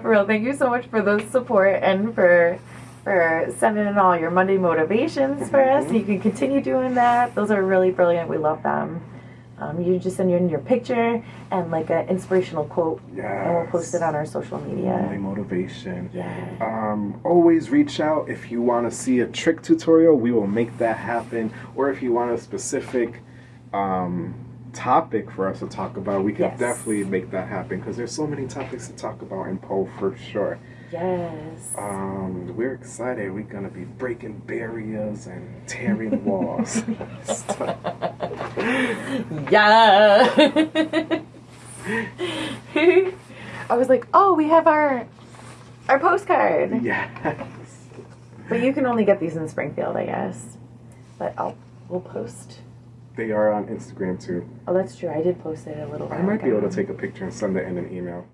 For real, thank you so much for the support and for for sending in all your Monday motivations for us. Mm-hmm. You can continue doing that. Those are really brilliant. We love them. Um, you just send in your picture and like an inspirational quote, and we'll post it on our social media. Monday motivation. Yeah. Um, always reach out if you want to see a trick tutorial. We will make that happen. Or if you want a specific um, topic for us to talk about, we can Yes. definitely make that happen because there's so many topics to talk about in pole for sure. Yes. Um, we're excited. We're gonna be breaking barriers and tearing walls. yeah. I was like, oh, we have our our postcard. yes. But you can only get these in Springfield, I guess. But I'll we'll post. They are on Instagram too. Oh, that's true. I did post it a little. I might be able to take a picture and send it in an email.